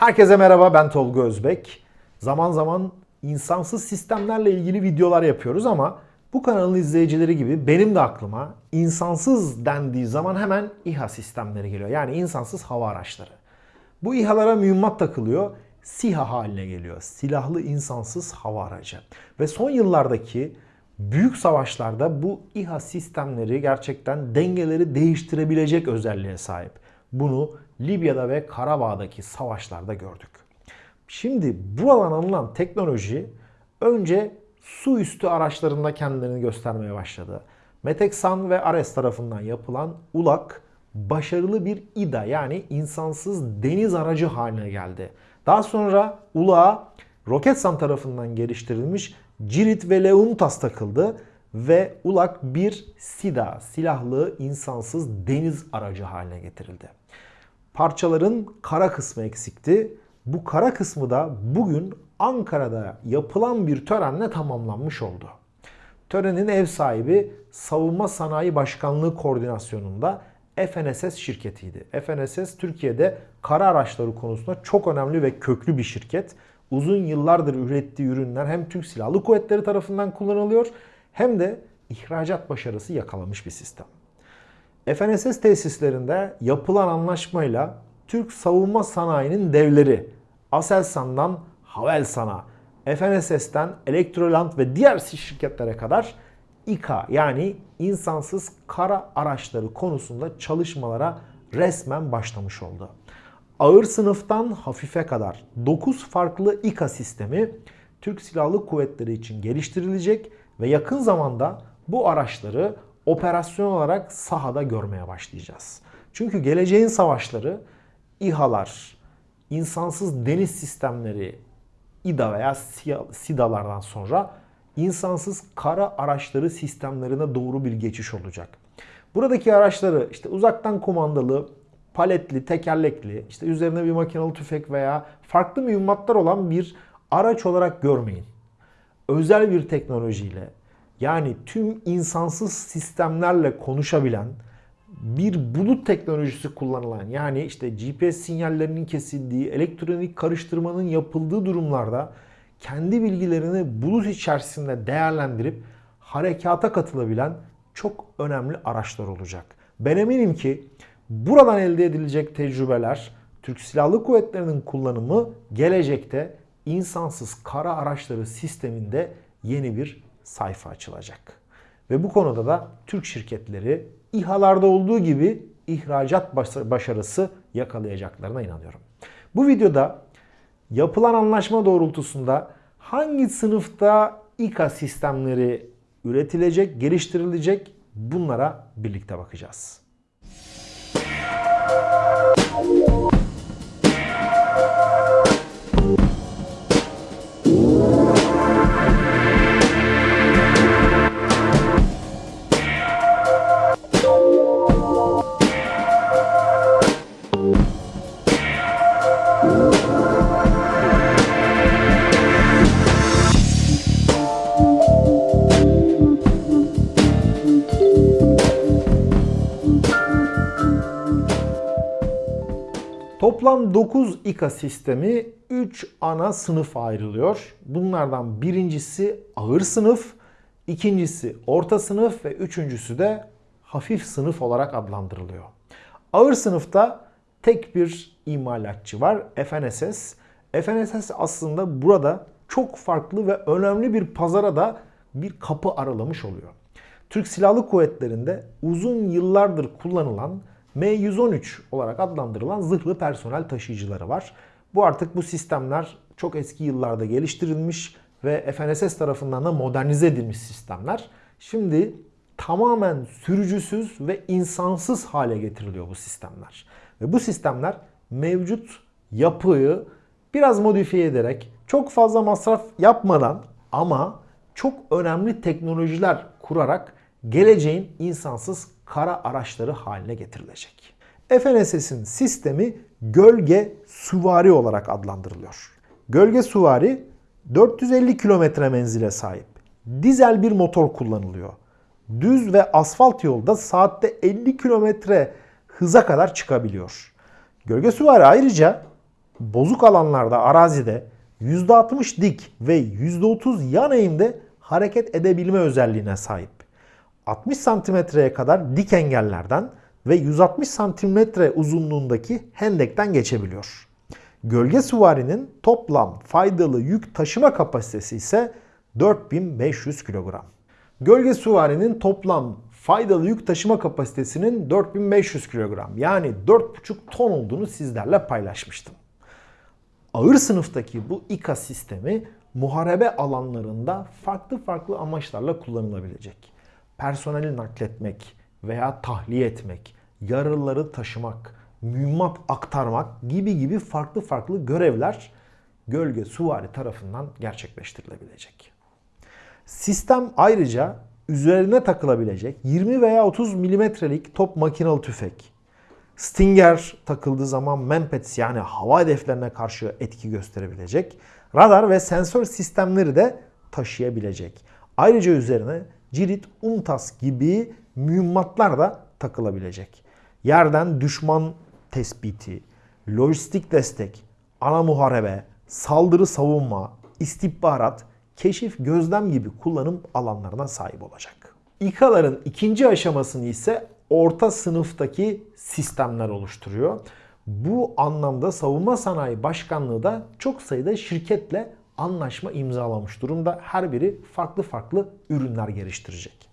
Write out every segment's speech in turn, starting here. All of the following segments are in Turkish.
Herkese merhaba ben Tolga Özbek. Zaman zaman insansız sistemlerle ilgili videolar yapıyoruz ama bu kanalın izleyicileri gibi benim de aklıma insansız dendiği zaman hemen İHA sistemleri geliyor. Yani insansız hava araçları. Bu İHA'lara mühimmat takılıyor. SİHA haline geliyor. Silahlı insansız hava aracı. Ve son yıllardaki büyük savaşlarda bu İHA sistemleri gerçekten dengeleri değiştirebilecek özelliğe sahip. Bunu Libya'da ve Karabağ'daki savaşlarda gördük. Şimdi buradan alınan teknoloji önce su üstü araçlarında kendilerini göstermeye başladı. Meteksan ve Ares tarafından yapılan ULAK başarılı bir İDA yani insansız deniz aracı haline geldi. Daha sonra ULAK'a Roketsan tarafından geliştirilmiş Cirit ve Leuntas takıldı ve ULAK bir SIDA silahlı insansız deniz aracı haline getirildi. Parçaların kara kısmı eksikti. Bu kara kısmı da bugün Ankara'da yapılan bir törenle tamamlanmış oldu. Törenin ev sahibi Savunma Sanayi Başkanlığı koordinasyonunda FNSS şirketiydi. FNSS Türkiye'de kara araçları konusunda çok önemli ve köklü bir şirket. Uzun yıllardır ürettiği ürünler hem Türk Silahlı Kuvvetleri tarafından kullanılıyor hem de ihracat başarısı yakalamış bir sistem. FNSS tesislerinde yapılan anlaşmayla Türk savunma sanayinin devleri Aselsan'dan Havelsan'a, FNSS'ten Elektroland ve diğer şirketlere kadar İKA yani insansız kara araçları konusunda çalışmalara resmen başlamış oldu. Ağır sınıftan hafife kadar 9 farklı İKA sistemi Türk Silahlı Kuvvetleri için geliştirilecek ve yakın zamanda bu araçları operasyon olarak sahada görmeye başlayacağız. Çünkü geleceğin savaşları İHA'lar, insansız deniz sistemleri, İDA veya SİDA'lardan sonra insansız kara araçları sistemlerine doğru bir geçiş olacak. Buradaki araçları işte uzaktan kumandalı, paletli, tekerlekli, işte üzerine bir makinalı tüfek veya farklı mühimmatlar olan bir araç olarak görmeyin. Özel bir teknolojiyle yani tüm insansız sistemlerle konuşabilen bir bulut teknolojisi kullanılan yani işte GPS sinyallerinin kesildiği, elektronik karıştırmanın yapıldığı durumlarda kendi bilgilerini bulut içerisinde değerlendirip harekata katılabilen çok önemli araçlar olacak. Ben eminim ki buradan elde edilecek tecrübeler Türk Silahlı Kuvvetleri'nin kullanımı gelecekte insansız kara araçları sisteminde yeni bir sayfa açılacak. Ve bu konuda da Türk şirketleri İHA'larda olduğu gibi ihracat başarısı yakalayacaklarına inanıyorum. Bu videoda yapılan anlaşma doğrultusunda hangi sınıfta İKA sistemleri üretilecek, geliştirilecek bunlara birlikte bakacağız. 9 İKA sistemi 3 ana sınıf ayrılıyor. Bunlardan birincisi ağır sınıf, ikincisi orta sınıf ve üçüncüsü de hafif sınıf olarak adlandırılıyor. Ağır sınıfta tek bir imalatçı var FNSS. FNSS aslında burada çok farklı ve önemli bir pazara da bir kapı aralamış oluyor. Türk Silahlı Kuvvetleri'nde uzun yıllardır kullanılan M113 olarak adlandırılan zırhlı personel taşıyıcıları var. Bu artık bu sistemler çok eski yıllarda geliştirilmiş ve FNSS tarafından da modernize edilmiş sistemler. Şimdi tamamen sürücüsüz ve insansız hale getiriliyor bu sistemler. Ve bu sistemler mevcut yapıyı biraz modifiye ederek çok fazla masraf yapmadan ama çok önemli teknolojiler kurarak geleceğin insansız kara araçları haline getirilecek. FNSS'in sistemi gölge süvari olarak adlandırılıyor. Gölge süvari 450 kilometre menzile sahip. Dizel bir motor kullanılıyor. Düz ve asfalt yolda saatte 50 kilometre hıza kadar çıkabiliyor. Gölge süvari ayrıca bozuk alanlarda arazide %60 dik ve %30 yan eğimde hareket edebilme özelliğine sahip. 60 santimetreye kadar dik engellerden ve 160 santimetre uzunluğundaki hendekten geçebiliyor. Gölge süvarinin toplam faydalı yük taşıma kapasitesi ise 4500 kilogram. Gölge süvarinin toplam faydalı yük taşıma kapasitesinin 4500 kilogram yani 4,5 ton olduğunu sizlerle paylaşmıştım. Ağır sınıftaki bu İKA sistemi muharebe alanlarında farklı farklı amaçlarla kullanılabilecek. Personeli nakletmek veya tahliye etmek, yaralıları taşımak, mühimmat aktarmak gibi gibi farklı farklı görevler gölge suvari tarafından gerçekleştirilebilecek. Sistem ayrıca üzerine takılabilecek 20 veya 30 milimetrelik top makinalı tüfek, Stinger takıldığı zaman Mempets yani hava hedeflerine karşı etki gösterebilecek, radar ve sensör sistemleri de taşıyabilecek. Ayrıca üzerine cirit, UMTAS gibi mühimmatlar da takılabilecek. Yerden düşman tespiti, lojistik destek, ana muharebe, saldırı savunma, istihbarat, keşif, gözlem gibi kullanım alanlarına sahip olacak. İKA'ların ikinci aşamasını ise orta sınıftaki sistemler oluşturuyor. Bu anlamda Savunma Sanayi Başkanlığı da çok sayıda şirketle anlaşma imzalamış durumda. Her biri farklı farklı ürünler geliştirecek.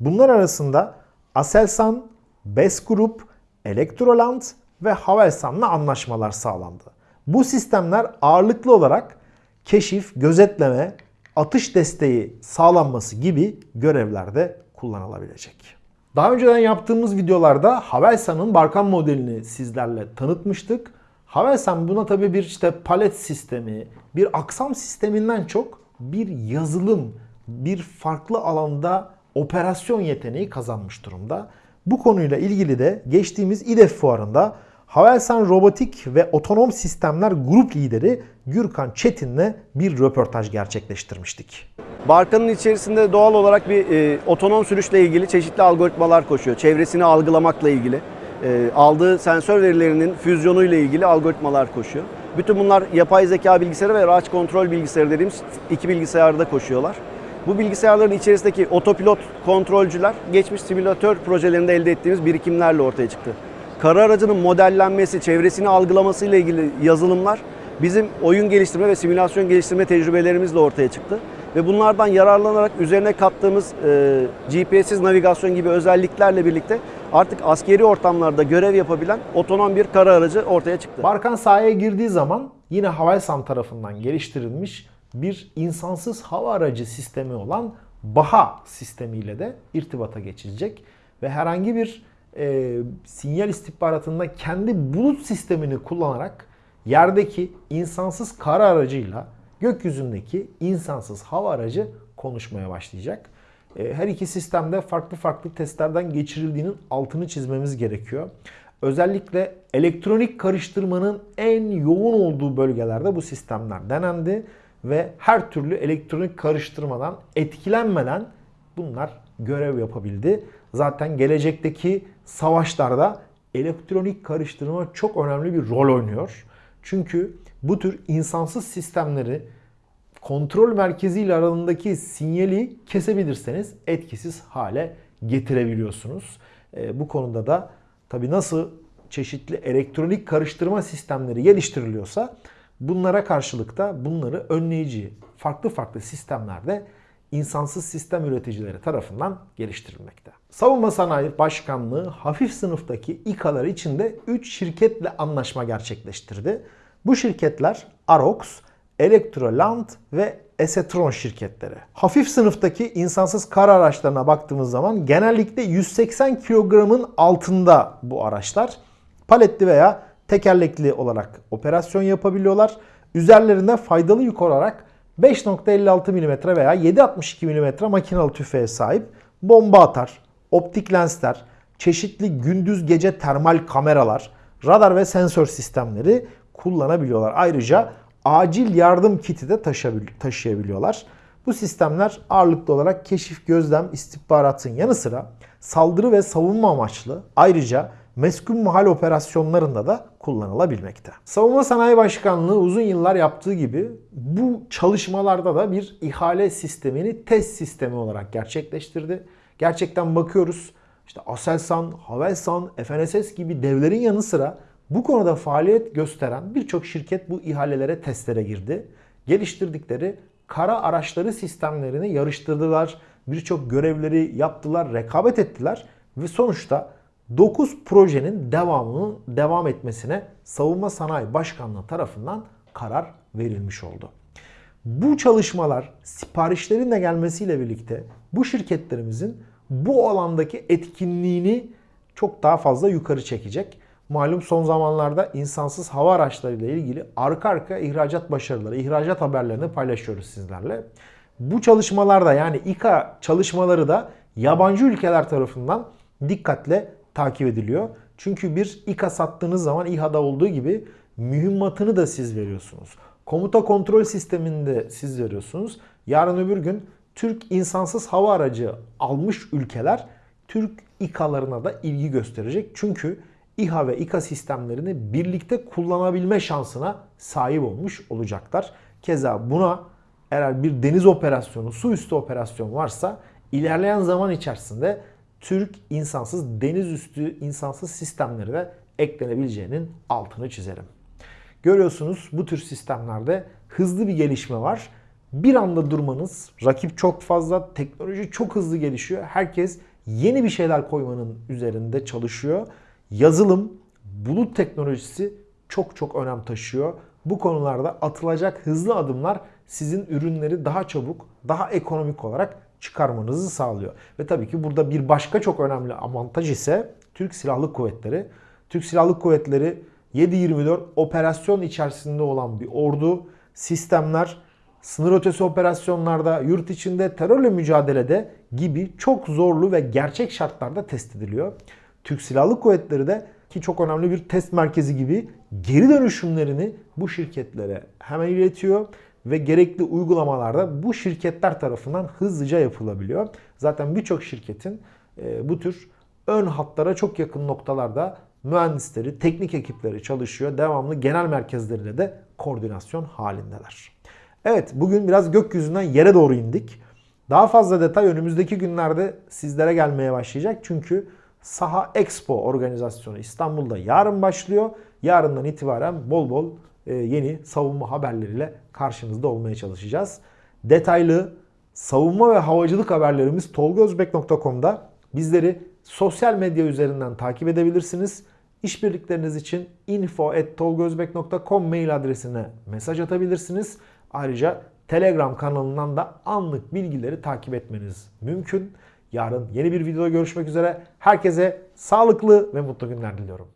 Bunlar arasında Aselsan, Bes Group, Elektroland ve Havelsan'la anlaşmalar sağlandı. Bu sistemler ağırlıklı olarak keşif, gözetleme, atış desteği sağlanması gibi görevlerde kullanılabilecek. Daha önceden yaptığımız videolarda Havelsan'ın Barkan modelini sizlerle tanıtmıştık. Havelsan buna tabii bir işte palet sistemi, bir aksam sisteminden çok bir yazılım, bir farklı alanda operasyon yeteneği kazanmış durumda. Bu konuyla ilgili de geçtiğimiz İDEF fuarında Havelsan Robotik ve Otonom Sistemler Grup Lideri Gürkan Çetin'le bir röportaj gerçekleştirmiştik. Barkanın içerisinde doğal olarak bir e, otonom sürüşle ilgili çeşitli algoritmalar koşuyor. Çevresini algılamakla ilgili, e, aldığı sensör verilerinin füzyonuyla ilgili algoritmalar koşuyor. Bütün bunlar yapay zeka bilgisayarı ve araç kontrol bilgisayarı dediğimiz iki bilgisayarda koşuyorlar. Bu bilgisayarların içerisindeki otopilot kontrolcüler geçmiş simülatör projelerinde elde ettiğimiz birikimlerle ortaya çıktı. Kara aracının modellenmesi, çevresini algılaması ile ilgili yazılımlar bizim oyun geliştirme ve simülasyon geliştirme tecrübelerimizle ortaya çıktı. Ve bunlardan yararlanarak üzerine kattığımız e, GPS'siz navigasyon gibi özelliklerle birlikte artık askeri ortamlarda görev yapabilen otonom bir kara aracı ortaya çıktı. Barkan sahaya girdiği zaman yine Havelsan tarafından geliştirilmiş bir insansız hava aracı sistemi olan BAHA sistemiyle de irtibata geçilecek. Ve herhangi bir e, sinyal istihbaratında kendi bulut sistemini kullanarak yerdeki insansız kara aracıyla gökyüzündeki insansız hava aracı konuşmaya başlayacak. E, her iki sistemde farklı farklı testlerden geçirildiğinin altını çizmemiz gerekiyor. Özellikle elektronik karıştırmanın en yoğun olduğu bölgelerde bu sistemler denendi ve her türlü elektronik karıştırmadan etkilenmeden bunlar görev yapabildi. Zaten gelecekteki savaşlarda elektronik karıştırma çok önemli bir rol oynuyor. Çünkü bu tür insansız sistemleri kontrol merkezi ile arasındaki sinyali kesebilirseniz etkisiz hale getirebiliyorsunuz. E, bu konuda da tabi nasıl çeşitli elektronik karıştırma sistemleri geliştiriliyorsa bunlara karşılık da bunları önleyici farklı farklı sistemlerde insansız sistem üreticileri tarafından geliştirilmekte. Savunma Sanayi Başkanlığı hafif sınıftaki İKA'lar içinde 3 şirketle anlaşma gerçekleştirdi. Bu şirketler Arox, Electroland ve Esetron şirketleri. Hafif sınıftaki insansız kar araçlarına baktığımız zaman genellikle 180 kilogramın altında bu araçlar. Paletli veya tekerlekli olarak operasyon yapabiliyorlar. Üzerlerinde faydalı yük olarak 5.56 mm veya 7.62 mm makinalı tüfeğe sahip bomba atar, optik lensler, çeşitli gündüz gece termal kameralar, radar ve sensör sistemleri kullanabiliyorlar. Ayrıca acil yardım kiti de taşıyabiliyorlar. Bu sistemler ağırlıklı olarak keşif, gözlem, istihbaratın yanı sıra saldırı ve savunma amaçlı ayrıca meskun mahal operasyonlarında da kullanılabilmekte. Savunma Sanayi Başkanlığı uzun yıllar yaptığı gibi bu çalışmalarda da bir ihale sistemini test sistemi olarak gerçekleştirdi. Gerçekten bakıyoruz işte Aselsan, Havelsan, FNSS gibi devlerin yanı sıra bu konuda faaliyet gösteren birçok şirket bu ihalelere testlere girdi. Geliştirdikleri kara araçları sistemlerini yarıştırdılar. Birçok görevleri yaptılar, rekabet ettiler ve sonuçta 9 projenin devamının devam etmesine Savunma Sanayi Başkanlığı tarafından karar verilmiş oldu. Bu çalışmalar siparişlerin de gelmesiyle birlikte bu şirketlerimizin bu alandaki etkinliğini çok daha fazla yukarı çekecek. Malum son zamanlarda insansız hava araçları ile ilgili arka arka ihracat başarıları, ihracat haberlerini paylaşıyoruz sizlerle. Bu çalışmalarda yani İKA çalışmaları da yabancı ülkeler tarafından dikkatle takip ediliyor. Çünkü bir İKA sattığınız zaman İHA'da olduğu gibi mühimmatını da siz veriyorsunuz. Komuta kontrol sisteminde siz veriyorsunuz. Yarın öbür gün Türk insansız hava aracı almış ülkeler Türk İKA'larına da ilgi gösterecek. Çünkü İHA ve İKA sistemlerini birlikte kullanabilme şansına sahip olmuş olacaklar. Keza buna eğer bir deniz operasyonu, su üstü operasyon varsa ilerleyen zaman içerisinde Türk insansız deniz üstü insansız sistemleri de eklenebileceğinin altını çizerim. Görüyorsunuz bu tür sistemlerde hızlı bir gelişme var. Bir anda durmanız, rakip çok fazla, teknoloji çok hızlı gelişiyor. Herkes yeni bir şeyler koymanın üzerinde çalışıyor. Yazılım, bulut teknolojisi çok çok önem taşıyor. Bu konularda atılacak hızlı adımlar sizin ürünleri daha çabuk, daha ekonomik olarak çıkarmanızı sağlıyor. Ve tabii ki burada bir başka çok önemli avantaj ise Türk Silahlı Kuvvetleri. Türk Silahlı Kuvvetleri 7-24 operasyon içerisinde olan bir ordu, sistemler, sınır ötesi operasyonlarda, yurt içinde terörle mücadelede gibi çok zorlu ve gerçek şartlarda test ediliyor. Türk Silahlı Kuvvetleri de ki çok önemli bir test merkezi gibi geri dönüşümlerini bu şirketlere hemen iletiyor ve gerekli uygulamalarda bu şirketler tarafından hızlıca yapılabiliyor. Zaten birçok şirketin e, bu tür ön hatlara çok yakın noktalarda mühendisleri, teknik ekipleri çalışıyor. Devamlı genel merkezleriyle de koordinasyon halindeler. Evet bugün biraz gökyüzünden yere doğru indik. Daha fazla detay önümüzdeki günlerde sizlere gelmeye başlayacak. Çünkü Saha Expo organizasyonu İstanbul'da yarın başlıyor. Yarından itibaren bol bol yeni savunma haberleriyle karşınızda olmaya çalışacağız. Detaylı savunma ve havacılık haberlerimiz tolgozbek.com'da. Bizleri sosyal medya üzerinden takip edebilirsiniz. İşbirlikleriniz için info.tolgozbek.com mail adresine mesaj atabilirsiniz. Ayrıca Telegram kanalından da anlık bilgileri takip etmeniz mümkün. Yarın yeni bir videoda görüşmek üzere. Herkese sağlıklı ve mutlu günler diliyorum.